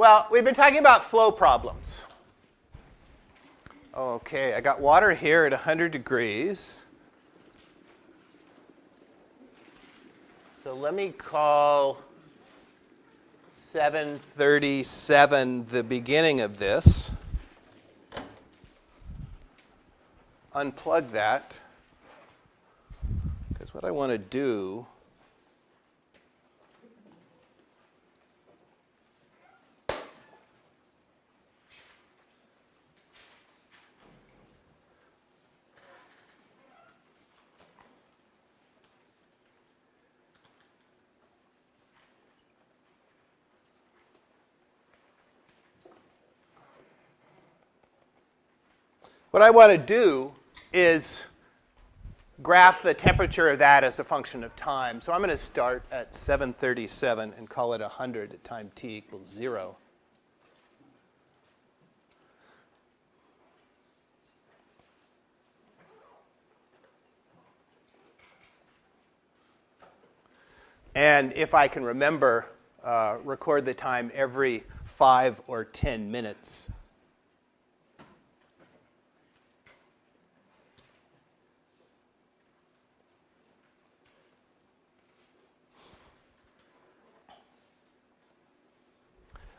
Well, we've been talking about flow problems. Okay, I got water here at 100 degrees. So let me call 737 the beginning of this. Unplug that. Because what I want to do What I want to do is graph the temperature of that as a function of time. So I'm going to start at 737 and call it 100 at time t equals 0. And if I can remember, uh, record the time every 5 or 10 minutes.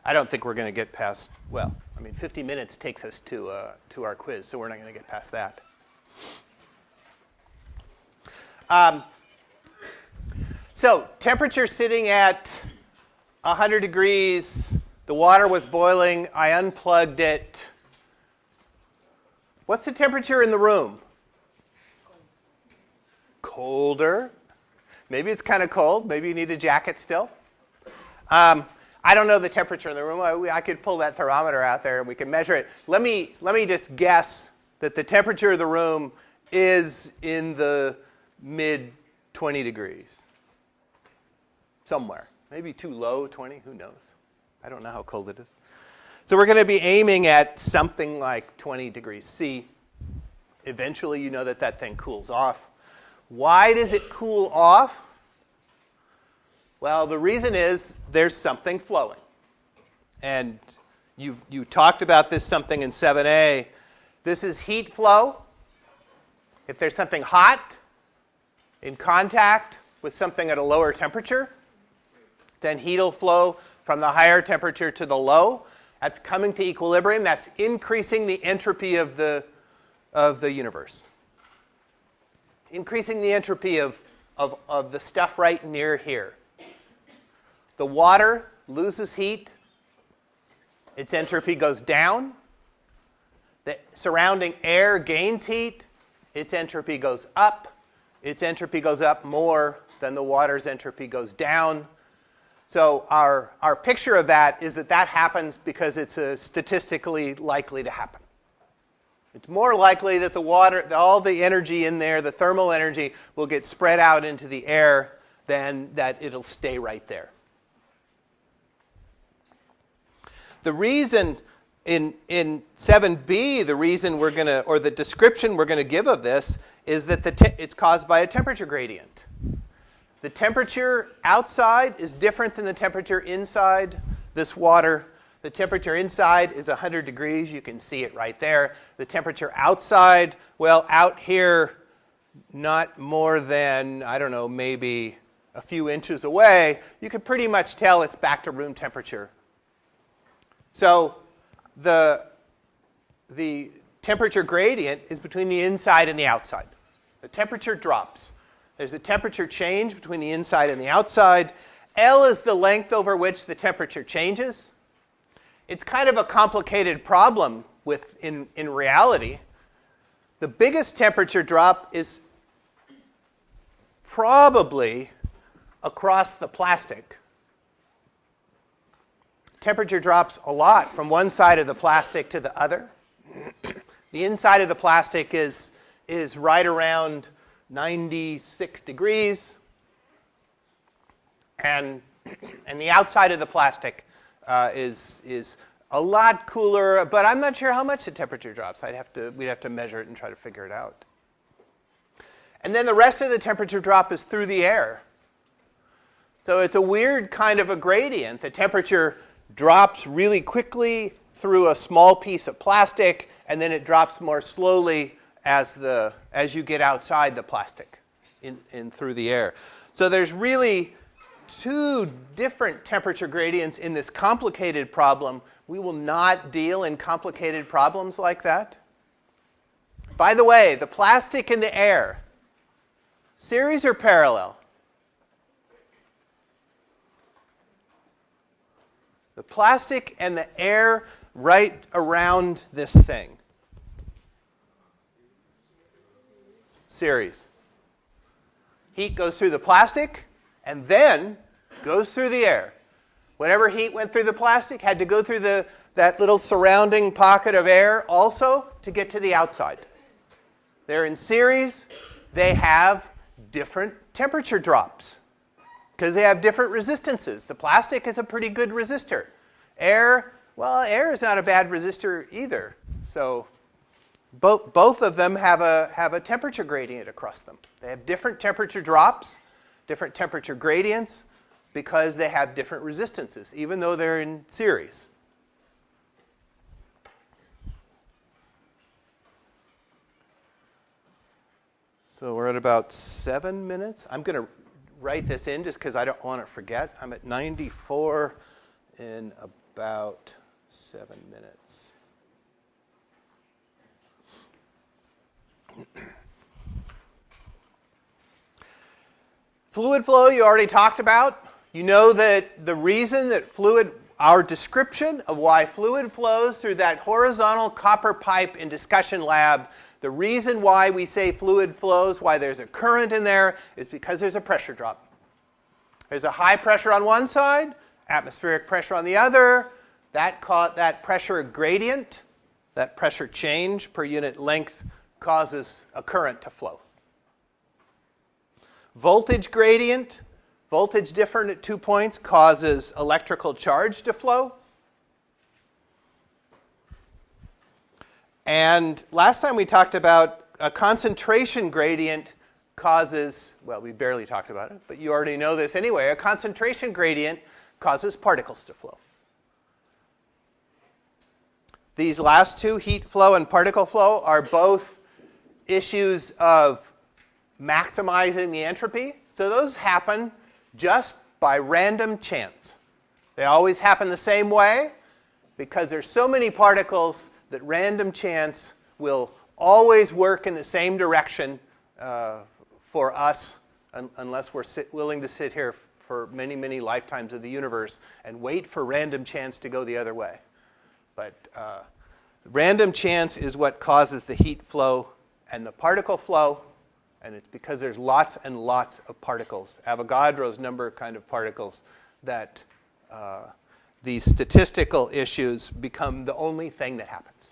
I don't think we're going to get past, well, I mean, 50 minutes takes us to, uh, to our quiz, so we're not going to get past that. Um, so, temperature sitting at 100 degrees, the water was boiling, I unplugged it. What's the temperature in the room? Colder. Maybe it's kind of cold. Maybe you need a jacket still. Um, I don't know the temperature in the room. I, I could pull that thermometer out there and we can measure it. Let me, let me just guess that the temperature of the room is in the mid 20 degrees. Somewhere. Maybe too low, 20, who knows? I don't know how cold it is. So we're going to be aiming at something like 20 degrees C. Eventually, you know that that thing cools off. Why does it cool off? Well, the reason is there's something flowing. And you, you talked about this something in 7a. This is heat flow. If there's something hot in contact with something at a lower temperature, then heat will flow from the higher temperature to the low. That's coming to equilibrium. That's increasing the entropy of the, of the universe. Increasing the entropy of, of, of the stuff right near here. The water loses heat, its entropy goes down. The surrounding air gains heat, its entropy goes up. Its entropy goes up more than the water's entropy goes down. So our, our picture of that is that that happens because it's statistically likely to happen. It's more likely that the water, all the energy in there, the thermal energy, will get spread out into the air than that it'll stay right there. The reason in, in 7b, the reason we're going to, or the description we're going to give of this is that the it's caused by a temperature gradient. The temperature outside is different than the temperature inside this water. The temperature inside is 100 degrees. You can see it right there. The temperature outside, well, out here, not more than, I don't know, maybe a few inches away, you can pretty much tell it's back to room temperature so the, the temperature gradient is between the inside and the outside. The temperature drops. There's a temperature change between the inside and the outside. L is the length over which the temperature changes. It's kind of a complicated problem with in, in reality. The biggest temperature drop is probably across the plastic temperature drops a lot from one side of the plastic to the other. the inside of the plastic is, is right around 96 degrees. And, and the outside of the plastic uh, is, is a lot cooler, but I'm not sure how much the temperature drops. I'd have to, we'd have to measure it and try to figure it out. And then the rest of the temperature drop is through the air. So it's a weird kind of a gradient. The temperature drops really quickly through a small piece of plastic, and then it drops more slowly as, the, as you get outside the plastic in, in through the air. So there's really two different temperature gradients in this complicated problem. We will not deal in complicated problems like that. By the way, the plastic in the air, series or parallel? The plastic and the air right around this thing. Series. Heat goes through the plastic and then goes through the air. Whenever heat went through the plastic, had to go through the, that little surrounding pocket of air also to get to the outside. They're in series. They have different temperature drops because they have different resistances. The plastic is a pretty good resistor. Air, well, air is not a bad resistor either. So both, both of them have a, have a temperature gradient across them. They have different temperature drops, different temperature gradients, because they have different resistances, even though they're in series. So we're at about seven minutes. I'm going to write this in just because I don't want to forget. I'm at 94 in about seven minutes. fluid flow you already talked about. You know that the reason that fluid, our description of why fluid flows through that horizontal copper pipe in discussion lab the reason why we say fluid flows, why there's a current in there, is because there's a pressure drop. There's a high pressure on one side, atmospheric pressure on the other. That, that pressure gradient, that pressure change per unit length, causes a current to flow. Voltage gradient, voltage different at two points, causes electrical charge to flow. And last time we talked about a concentration gradient causes, well, we barely talked about it, but you already know this anyway. A concentration gradient causes particles to flow. These last two, heat flow and particle flow, are both issues of maximizing the entropy. So those happen just by random chance. They always happen the same way because there's so many particles that random chance will always work in the same direction uh, for us un unless we're willing to sit here for many, many lifetimes of the universe and wait for random chance to go the other way. But uh, random chance is what causes the heat flow and the particle flow, and it's because there's lots and lots of particles, Avogadro's number kind of particles, that uh, these statistical issues become the only thing that happens.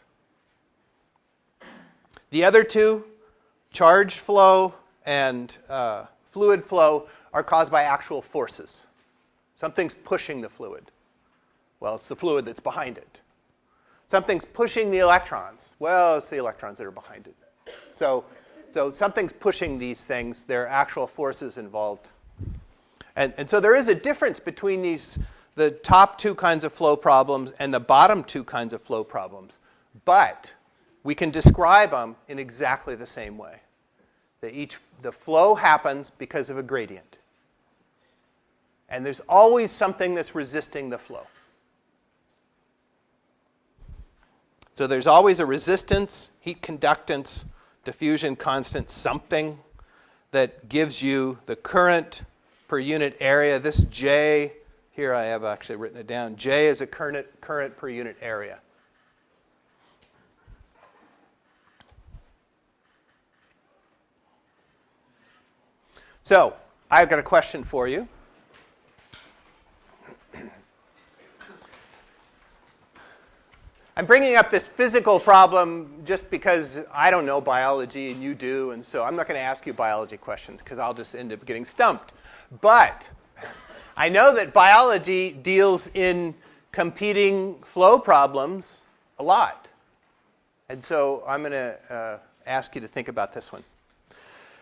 The other two, charge flow and uh, fluid flow, are caused by actual forces. Something's pushing the fluid. Well, it's the fluid that's behind it. Something's pushing the electrons. Well, it's the electrons that are behind it. So, so something's pushing these things. There are actual forces involved. And, and so there is a difference between these, the top two kinds of flow problems and the bottom two kinds of flow problems. But we can describe them in exactly the same way. That each, the flow happens because of a gradient. And there's always something that's resisting the flow. So there's always a resistance, heat conductance, diffusion constant, something that gives you the current per unit area. This J, here I have actually written it down. J is a current, current per unit area. So, I've got a question for you. I'm bringing up this physical problem just because I don't know biology and you do, and so I'm not going to ask you biology questions because I'll just end up getting stumped. But I know that biology deals in competing flow problems a lot. And so I'm going to uh, ask you to think about this one.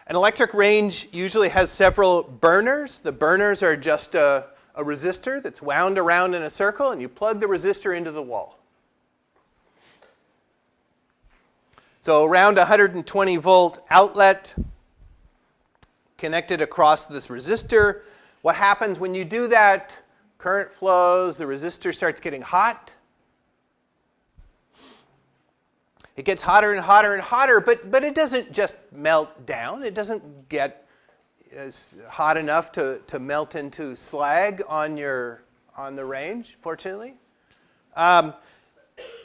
An electric range usually has several burners. The burners are just a, a resistor that's wound around in a circle, and you plug the resistor into the wall. So around 120 volt outlet connected across this resistor. What happens when you do that? Current flows, the resistor starts getting hot. It gets hotter and hotter and hotter, but, but it doesn't just melt down. It doesn't get as hot enough to, to melt into slag on, your, on the range, fortunately. Um,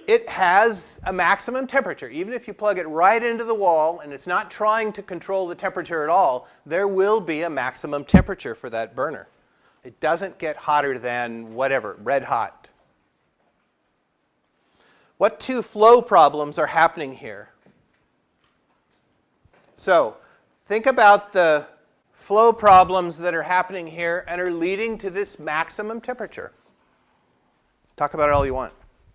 it has a maximum temperature. Even if you plug it right into the wall and it's not trying to control the temperature at all, there will be a maximum temperature for that burner. It doesn't get hotter than whatever, red hot. What two flow problems are happening here? So think about the flow problems that are happening here and are leading to this maximum temperature. Talk about it all you want.